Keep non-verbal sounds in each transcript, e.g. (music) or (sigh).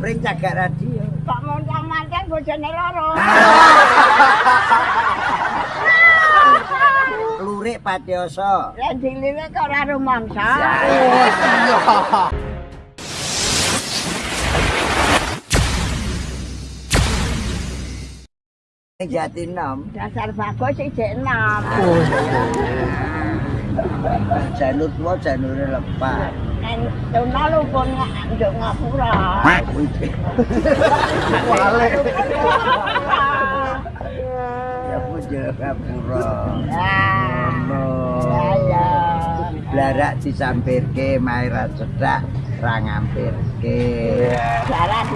Pring cagak radio. Kok montang-mantan bojone loro. (laughs) Lurik Patioso. Lah diliwe kok ora rumangsa. Jati nom. Dasar bagus sih jek enam. Janur tua janure lepas. Lu pun nduk ngapura. Wale. Ah. Ono. Ya. Blarak disampirke maira cedak. Jalan.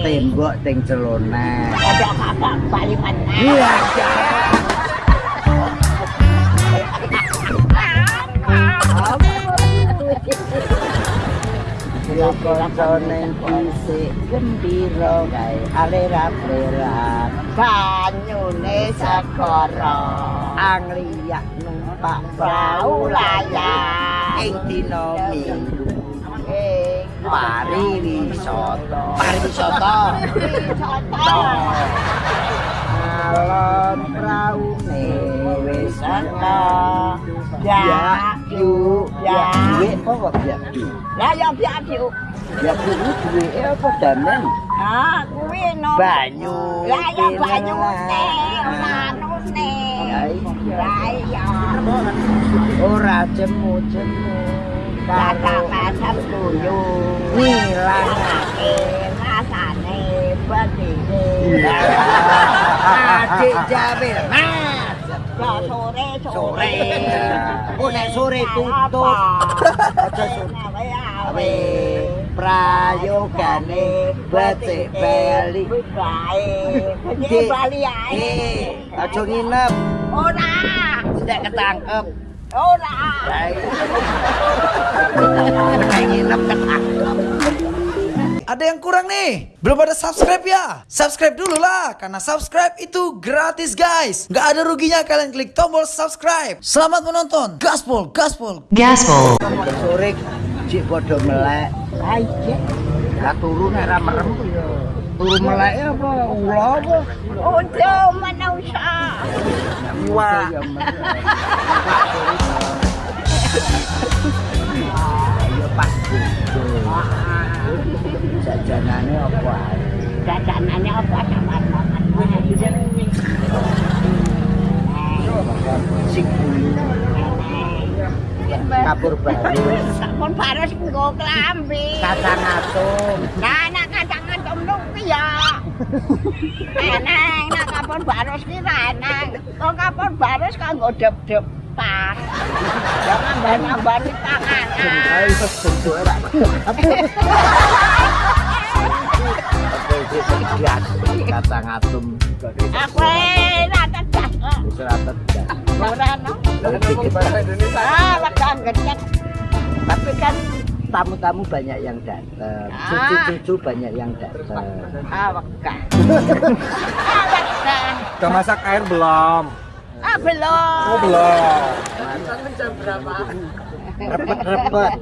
Tembok ting celona. Ada kakak bali meneh. Iya. Konconing fisik gembira alera-alera Banyune segara. angliyak numpak Prau layar. ing dina minggu Ing pariwisata pariwisata wisata. alon praune wis ana Ya, yu ya. duwe apa ya du Lah ya biadu. ya kuwi duwe apa damen Ah, kuwi no. banyu Lah ya banyu pinelan. teh, manune. Ya iya. Lah ya. ora jemu-jemu Kata pasar tuyu. ngilang Ngilangake rasane bedine. adik jamil mas Ya sore sore oh nek sore aja sore awe prayogane becik bali. Jadi bali ae. aja nginep Ora. tidak ketangkep Ora. baik nginep ketangkep Ada yang kurang nih? Belum ada subscribe ya? Subscribe dulu lah, karena subscribe itu gratis guys. Nggak ada ruginya kalian klik tombol subscribe. Selamat menonton. Gaspol, gaspol. Gaspol. sore cik melek Aja. merem melek apa apa. Wah. (laughs) pas gitu jajanannya apa? Jajanannya apa? kamar kapur baru baru sepuluh klambi. Kacang atum nah anak kacang atum itu ya. Enak enak kapur baru ra enak. Kok kapur baru kanggo dep-dep. Dep-depan. Jangan di tangan. Aku. Ah. Tapi kan tamu-tamu banyak yang datang, cucu-cucu banyak yang datang. Ah. Ah. Udah masak air belum? Ah, belum. Oh belum. Repet-repet.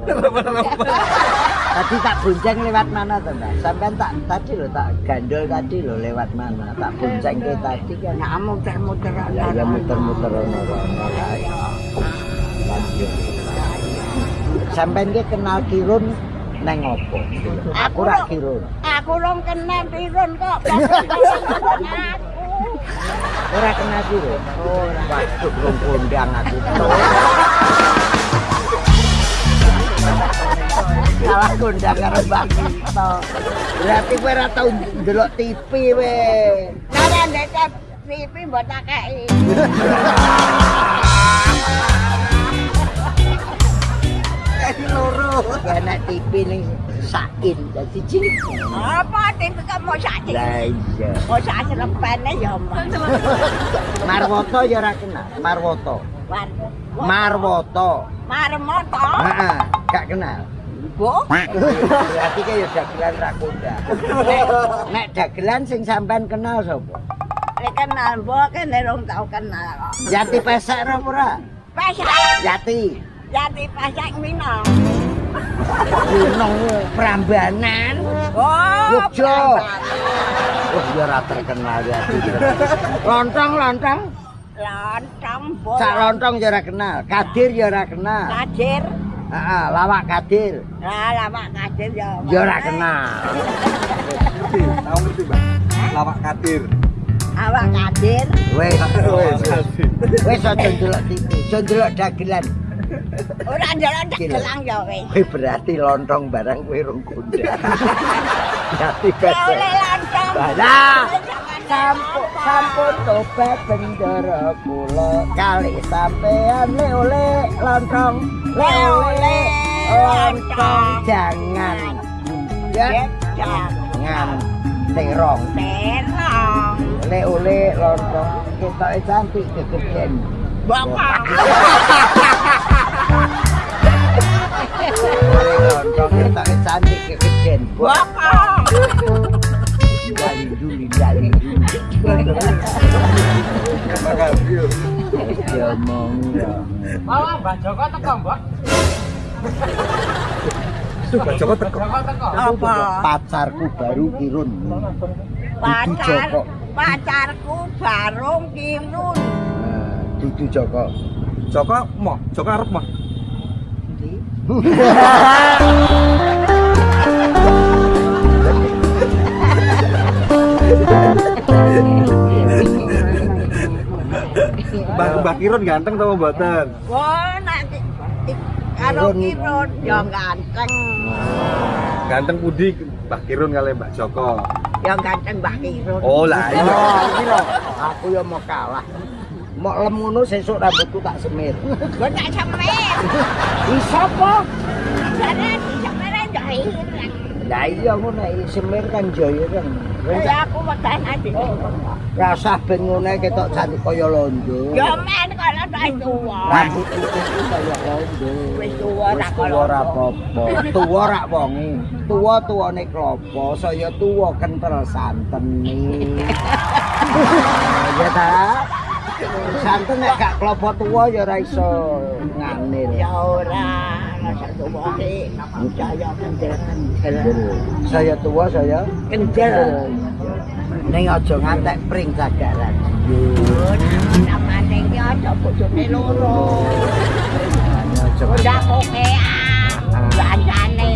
Tadi tak bonceng lewat mana tuh, Mbak? Sampean tak tadi lo tak gandol tadi lo lewat mana? Tak bonceng ke tadi kan. Nah, muter-muter Ya, ya muter-muter ono. Sampean ki kenal Kirun neng opo? Aku rak Kirun. Aku rong kenal pirun kok. Ora kenal Kirun. Ora. Waduh, belum kondang aku. Salah kondang karo Mbak Kito. Berarti kowe ora tau ndelok TV we. Cara ndek TV mbok tak kei. Kayak loro. Enak TV ning sain dadi cilik. Apa TV kamu sakit? Lah iya. Mau sakit lepene ya, Mbak. (laughs) Marwoto ya ora. Marwoto. Marwoto. Marmoto. Heeh, gak kenal. Bu. Berarti kayak dagelan rakuda. Nek, nek dagelan sing sampean kenal sapa? Lek kenal bu kan rong tau kenal kok. Yati pesek ora ora? Pasak. Yati. Jadi pasak minum. Gunung Prambanan. Oh, Yogyo. Prambanan. Wah, ya ora terkenal ya. Lontong, lontong. Lontong Sak lontong ya ora kenal. Kadir ya ora kenal. Kadir. Heeh, lawak kadir. Lah lama kadir ya. Ya ora kenal. Ngerti, tahu ngerti mbak? Lawak kadir. Awak kadir. Wes, Wes, wes aja ndelok TV, aja ndelok dagelan. Ora jalan Gila. gelang ya wis. Kowe berarti lontong barang kowe rong. (laughs) Berarti Ya oleh beda. lontong. Balah. Sampun sampun tobat bendera kula kali sampean le oleh lontong le oleh lontong jangan jangan terong Terong. le oleh lontong kita cantik kegedean Bapak. (laughs) Mbak Joko teko. Apa? pacarku baru kirun Pacar. Pacarku barung kirun. Nah, Dudu Joko Joko mau, Joko arep mau. Mbak Mbak Kirun ganteng tau mboten? Wah, nanti karo kirun ya ganteng. Ganteng pudi Mbak Kirun kali Mbak Joko. Ya ganteng Mbak Kirun. Oh lah iya. Oh, aku ya mau kalah. Mau lem ngono sesuk rambutku tak semir. Gua tak semer. (laughs) Iso apa? Semer aja ireng. Lah iya ngono iki semir kan jaya kan. Ya aku wedan ati. Rasa ben ngono ketok cantik kaya londo. Ya men kalau tak tua. Rambut itu kaya londo. Wis tuwa ra tuwa ora apa-apa. Tuwa rak wonge. Tuwa tuwane klopo, saya tuwa kental santen (laughs) Ya ta? Santen nek gak klopo tuwa ya ora iso nganil. Ya ora, tuwa iki saya kendel-kendel. Saya tua saya Kendel. Ning aja ngantek pring cagaran. Namane iki aja bojone loro. Aja Udah koke ah. Bandane.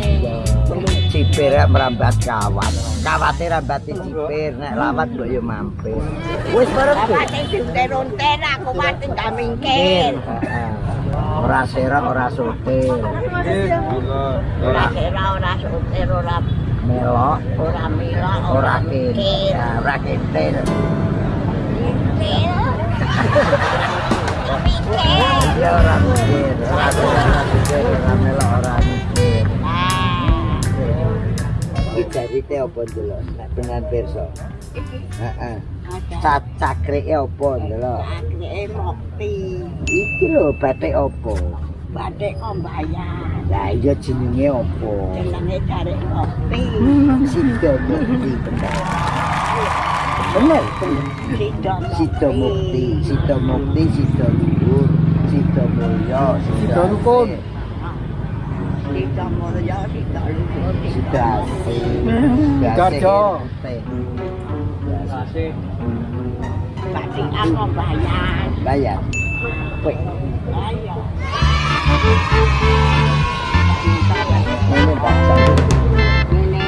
cipir merambat kawat. Kawate rambati cipir nek lawat mbok yo mampir. Wis bareng. Apa sing diunter-unter aku mati gak mingkir. Ora serang ora sotil. Ora kira ora sutir ora Melok ora mila ora. Ya, Ora kintil. Ya mikir, ora ora mikir, ora melok ora Iki jarite apa ndelok nek dengan pirsa? Heeh. Cat cakrike apa ndelok? Akhirnya mokti. Iki lho batik apa? Batik kok bayar. Lah iya jenenge apa? Jenenge cari kopi. Sido Mukti bener. Bener. Sido Mukti, Sido Mukti, Sido Luhur, Sido Mulya, Sido Rukun, Sido Mulya, Sido Luhur, Sido Asih, Garjo. Batik aku bayar. Bayar. Wih, Ayo. ini baca. Ini.